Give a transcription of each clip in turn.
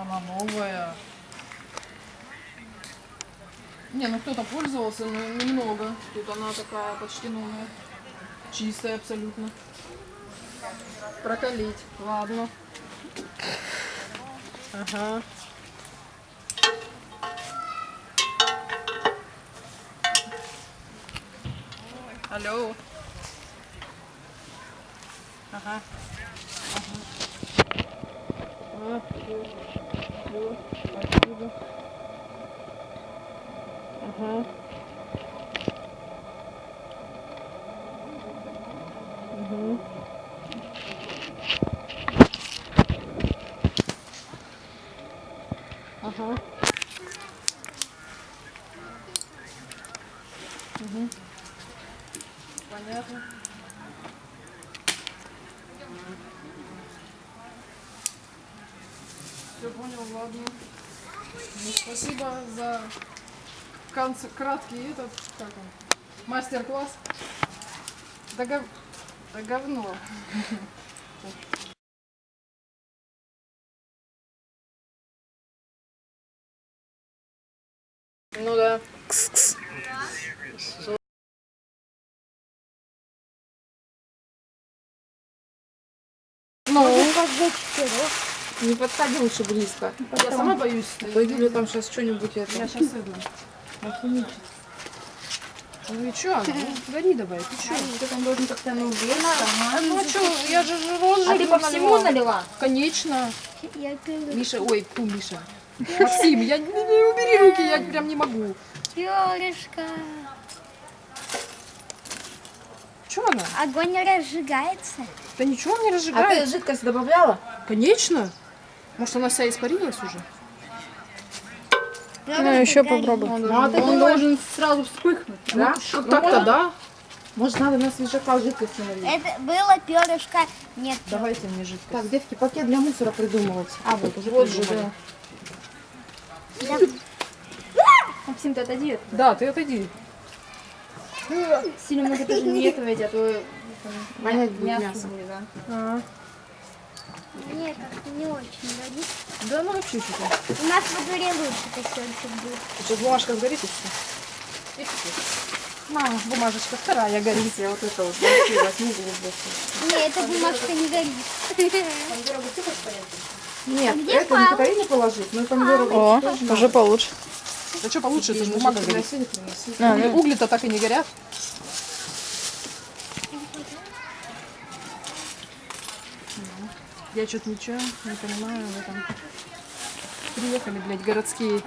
Она новая. Не, ну кто-то пользовался, но немного. Тут она такая почти новая. Чистая абсолютно. Прокалить. Ладно. Ага. Алло. Ага. Ага. А. Всё, спасибо. Ага. Угу. Ага. Угу. Понятно. Все понял, ладно. Ну, спасибо за конц- краткий этот, как он, мастер-класс. Да, гов... да говно. Ну да. Ну, Как за четырех. Не подходи лучше близко. Я сама боюсь. То Юля там сейчас что-нибудь это. Я сейчас иду. Охимичит. Ну и чё? Ну, гори давай, ты чё? Ты там должен как-то ну влезть. Ну а чё, я же розжигу А ты по всему налила? Конечно. Я. Миша, ой, фу, Миша. Максим, я не, не убери руки, я прям не могу. Перышко. Чё она? Огонь разжигается. Да ничего не А ты жидкость добавляла? Конечно. Может, она вся испарилась уже? Ну, еще попробуй. Он, Ну, а он думаешь- должен сразу вспыхнуть. Да? Ну, так-то да. Может, надо на свежака жидкости налить? Это было перышко. Нет. Давайте мне жидкость. Так, девки, пакет для мусора придумывать. А, вот, уже Вот же, придумали. да. Максим, ты отойди. от- Да, ты отойди. Сильно много тоже не этого ведь, а то Вонять будет мясо мясо. будет, да. А, Нет, как не очень годится. да ну что-то. У нас во дворе лучше костёнчик был. Сейчас бумажка сгорит и все. И все. На, бумажечка вторая горит. Я вот это вот возьму, глубоко. Нет, эта бумажка не горит. Нет, где это не Катарине положить, но помидоры О, уже получше. Да что получше, это же бумага горит. А, ну. Угли-то так и не горят. Я что-то ничего не понимаю в этом. Приехали, блядь, городские.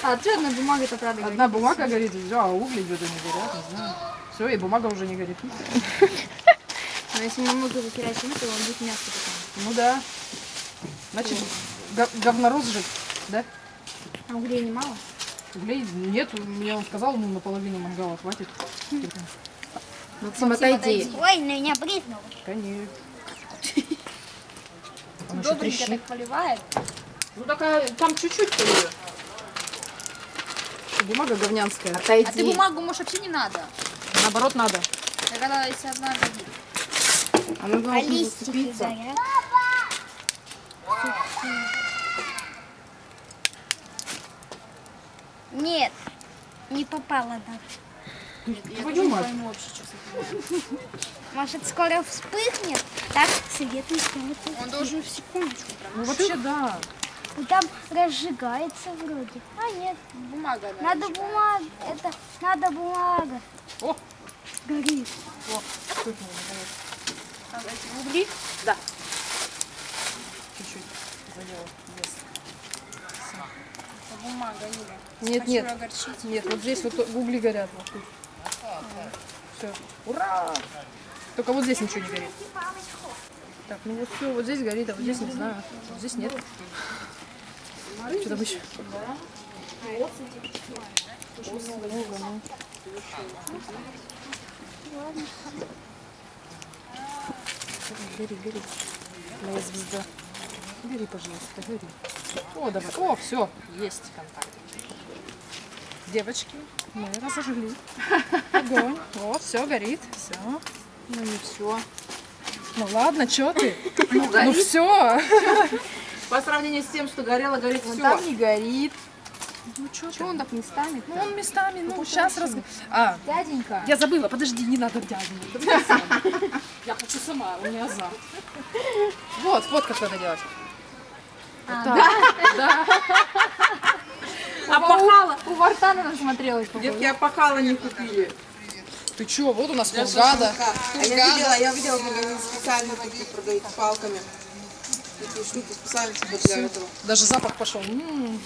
А что одна бумага-то правда Одна бумага горит, а угли где-то не горят, не знаю. Все, и бумага уже не горит. Но если немного закирачить, то он будет мягко потом. Ну да. Значит, го- говнорос же, да? А углей немало? Углей нет, мне он сказал, ну наполовину мангала хватит. Максим, отойди. Ой, на меня брызнуло. Конечно. Еще трещит. поливает. Ну такая, там чуть-чуть полью. Бумага говнянская. Отойди. А ты бумагу, может, вообще не надо? Наоборот надо. Я когда если одна годит. А должно листики зацепиться. горят. Нет, не попала даже. Твою мать. пойму вообще, что. Может, скоро вспыхнет? Так, не станет. Он должен в секундочку прям. Ну вообще да. Ну, Там разжигается вроде. А, нет, Бумага, да. надо бумага. Это надо бумага. О, Горит. вспыхнуло, наконец. Там эти угли. Да. Чуть-чуть задела. Yes. Это бумага, Юля. Нет, Хочу нет. огорчить. Нет, вот здесь вот угли горят. Вот тут. Все. Ура! Только вот здесь ничего не горит. Так, ну вот все, вот здесь горит, а вот здесь не знаю. Вот здесь нет. Что там еще? Много, ну. Гори, гори. Моя звезда. Гори, пожалуйста, гори. О, давай. О, все, есть контакт. Девочки, мы разожгли огонь. Вот, все горит. Все. Ну не все. Ну ладно, что ты? Ну, все. по сравнению с тем, что горело, горит все. там не горит. Ну что Что он так местами? Ну он местами, ну сейчас раз... А, Дяденька. я забыла, подожди, не надо дяденька. я. Я хочу сама, у меня азарт. Вот, вот как надо делать. А, Так, да. Опахала. У Вартана насмотрелась. Детки опахала не купили. Ты чё, вот у нас Для шашлыка. А я видела, я видела, как они специально такие продают с палками. Такие штуки специально типа для этого. Даже запах пошел. М.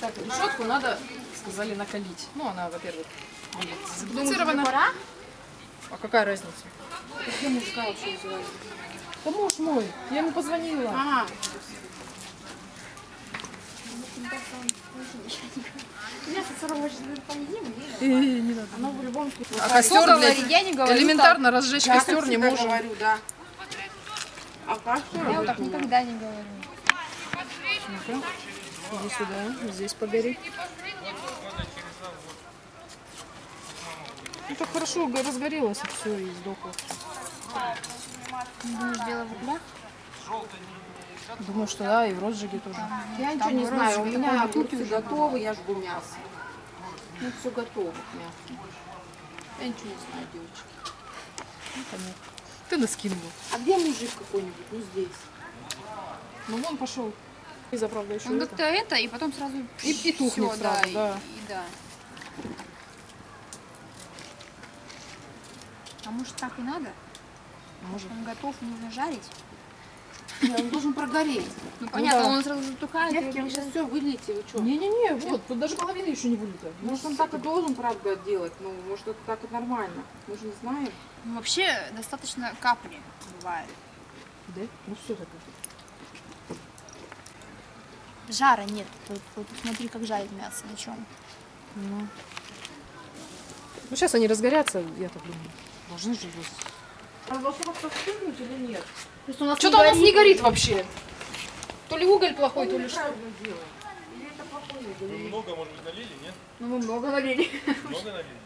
Так, решетку надо, сказали, накалить. Ну, она, во-первых, заблокирована. А какая разница? Где мужика вообще называли? Да муж мой, я ему позвонила. Ага. Мясо сырого сейчас поедим, не надо. оно в любом случае. А костер, блядь, я не говорю элементарно разжечь Я костер не можем. говорю, да. А так. Я вот так никогда не говорю. Иди сюда, здесь погори. Ну так хорошо разгорелось и все, и сдохло. Дело в углях? Думаю, что да, и в розжиге тоже. Я ничего не знаю, у меня огурцы готовы, я жгу мясо. Ну, все готово к мясу. Я ничего не знаю, девочки. Понятно. Ты наскинула. А где мужик какой-нибудь? Ну, здесь. Ну вон пошел. И за правда еще Он это. как-то это, и потом сразу... И, и тухнет всё, сразу, и- да. И, да. А может так и надо? Может. Он готов, нужно жарить? Нет, он должен прогореть. Ну понятно, да. он сразу затухает. Девки, вы сейчас все вылейте, вы что? Не-не-не, вот, тут даже половина еще не вылита. Может, он так и должен, правда, делать? Ну, может, это так и нормально. Мы же не знаем. Ну, вообще достаточно капли бывает. Да? Ну все так. Жара нет. Вот, вот смотри, как жарит мясо, на чем. Ну. ну сейчас они разгорятся, я так думаю. Должны же здесь. А должно как-то встынуть или нет? Просто у нас Что-то у нас не горит вообще. То ли уголь плохой, то ли что. Вы много, может быть, налили, нет? Ну, мы много налили. Много налили?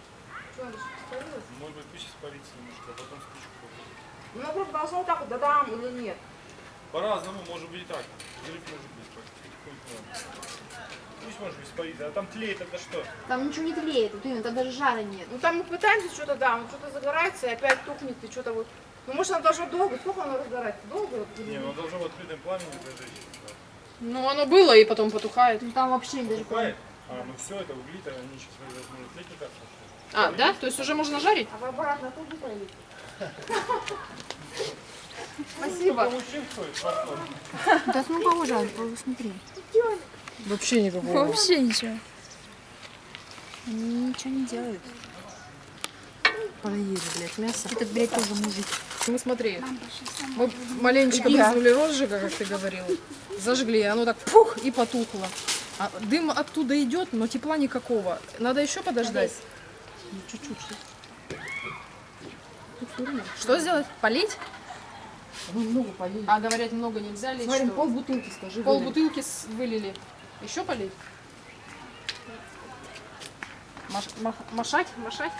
Может быть, пусть испарится немножко, а потом спичку попробуем. Ну, просто должна вот так вот, да-дам или нет? По-разному, может быть и так. Взрыв может быть. Хоть, ну. Пусть может быть испарится, а там тлеет тогда что? Там ничего не тлеет, вот именно, там даже жара нет. Ну, там мы пытаемся что-то, да, он что-то загорается и опять тухнет, и что-то вот... Ну, может, она должна долго, сколько она разгорается? Долго? Не, нет? ну должно в открытом пламени зажечь. Да. Ну оно было и потом потухает. Ну, там вообще даже... Бывает? А, ну все, это угли-то, они сейчас может тлеть не так. А, да? То есть уже можно жарить? А вы обратно пролите? Спасибо. Да ну Ань, посмотри. Вообще никакого. Вообще ничего. Они ничего не делают. Поели, блядь, мясо. Этот, блядь, тоже мужик. Мы смотри, мы маленечко брызнули розжига, как ты говорил, зажгли, оно так пух и потухло. А дым оттуда идет, но тепла никакого. Надо еще подождать. Ну, Чуть-чуть. Что сделать? Полить? Мы много полили. А говорят, много нельзя лить. Смотрим, что? пол бутылки, скажи. Пол вылили. бутылки вылили. Еще полить? Маш- мах- Машать? Машать?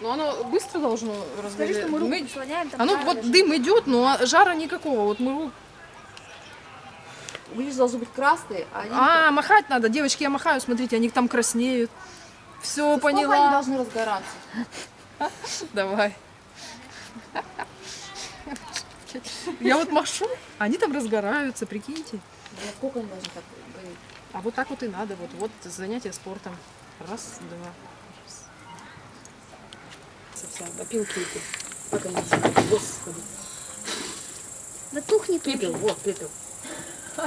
Но оно быстро должно Скажи, что мы руку Мы- там Оно жара вот даже. дым идет, но жара никакого. Вот мы Видишь, должны быть красные, а они... А, махать надо, девочки, я махаю, смотрите, они там краснеют. Все, они поняла. должны разгораться? Давай. Я вот машу, они там разгораются, прикиньте. Да Сколько они должны так? А вот так вот и надо, вот, вот занятие спортом. Раз, два. Совсем, опилки эти. Как они называются? Господи. Да тухнет уже. Пепел, вот, пепел.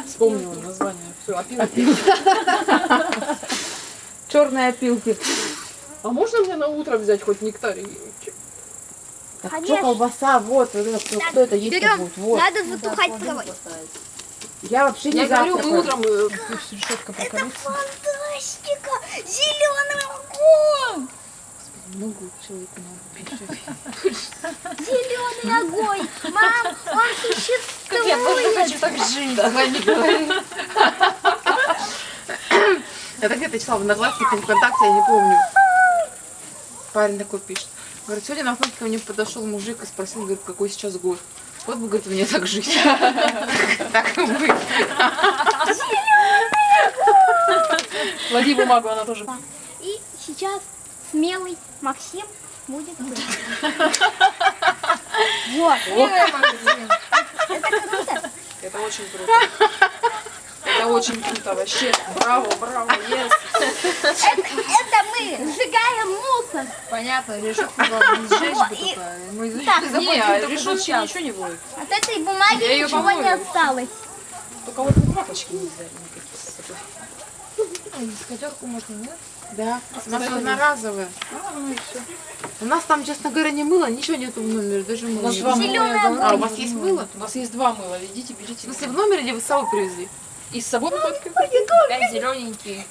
Вспомнила название. Все, опилки. Черные опилки. А можно мне на утро взять хоть нектарий? Так Конечно. что колбаса, вот, вот это, кто, кто это есть берем. будет, вот. Надо затухать травой. Я вообще не Я говорю, завтракаю. мы утром э, решетка прокалится. Фантастика! Зеленый огонь! Много человеку надо. Зеленый огонь! Мам, он существует! Я тоже хочу так жить. Давай не говори. Это где-то читала в Одноклассниках, или ВКонтакте, я не помню. Парень такой пишет. Говорит, сегодня на фотке ко мне подошел мужик и спросил, говорит, какой сейчас год. Вот бы, говорит, мне так жить. Так и быть. Клади бумагу, она тоже. И сейчас смелый Максим будет. Вот. Это круто. Это очень круто. Это очень круто, вообще. Браво, браво, yes. Это, это мы сжигаем мусор. Понятно, решетку не сжечь бы и-. Мы изучили, Так, закончим Не, только решетки сейчас. ничего не будет. От этой бумаги Я ничего не помою. осталось. Только вот бумажечки не сдали никакие с собой. Дискотерку можно, нет? Да, у нас одноразовые. У нас там, честно говоря, не мыло, ничего нету в номере, даже мыла нас нет. два Зеленая А, у вас есть мыло? У нас есть два мыла, идите, берите. В смысле, в номере или вы с собой привезли? И с собой выходит Опять зелененький.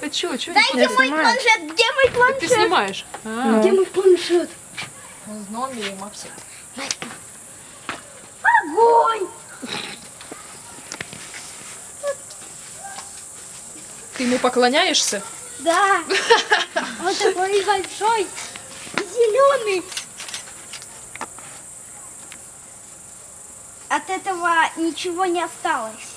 А чё, чё? Дайте мой планшет. Где мой Ты планшет? снимаешь? А, Где мой планшет? Мы в номере, Максим. Огонь! Ты ему поклоняешься? Да. Он такой большой. Зеленый. От этого ничего не осталось.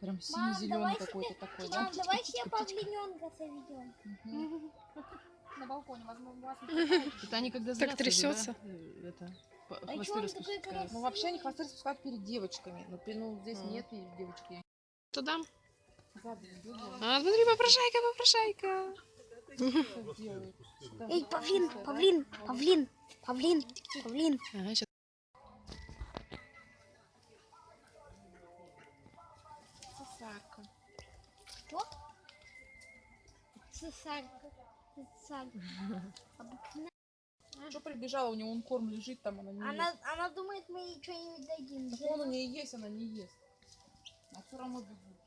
Прям сине-зелёный какой-то такой, да? давай все павлиненка заведем. На балконе, возможно, у вас Это они когда Так трясется. Это, А он такой красивый? Ну вообще они хвосты распускают перед девочками. Но пе- ну, здесь нет девочки. Сзади идут, А, смотри, попрошайка, попрошайка. Эй, павлин, павлин, павлин, павлин, павлин. Ага, Цесарка. Что прибежала, у него он корм лежит там, она не Она, она думает, мы ей что-нибудь дадим. ест. Так он у нее есть, она не ест. А все равно бегут.